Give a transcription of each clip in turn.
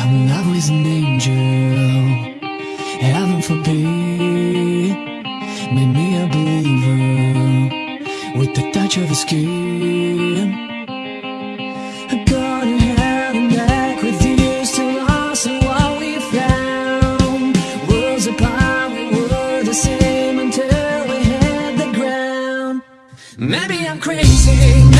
I'm always an angel Heaven forbid. Made me a believer With the touch of his skin. I back what we found apart, we were the same Until we hit the ground. Maybe I'm crazy,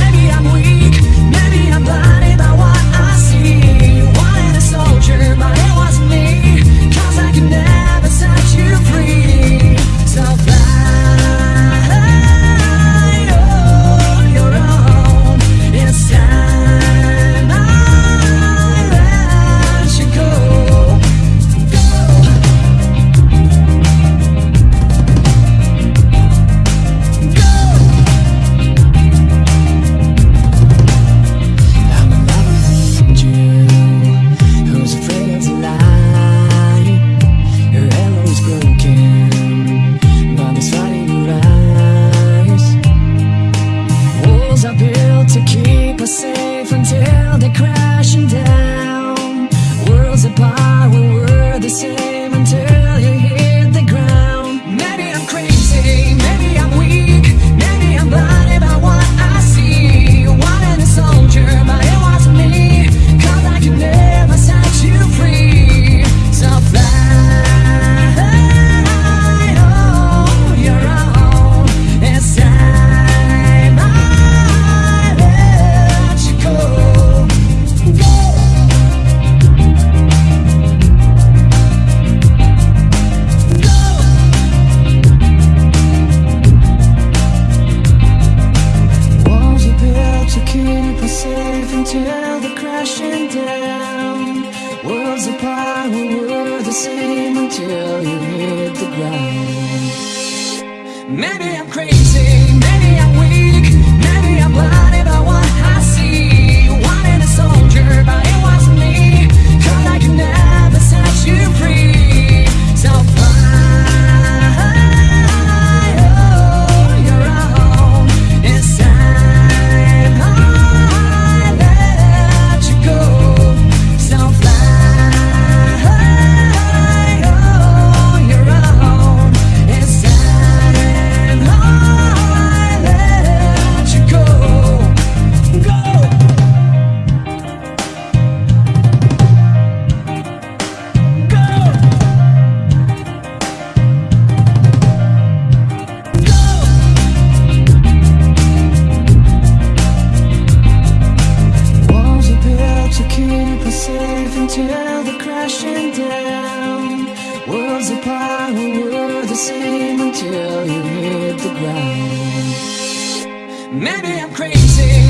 until they're crashing down. Worlds apart, we were the same until you hit the ground. Maybe I'm crazy, maybe I'm weak, maybe I'm blinded safe until they're crashing down. Worlds apart, we were the same until you hit the ground. Maybe I'm crazy.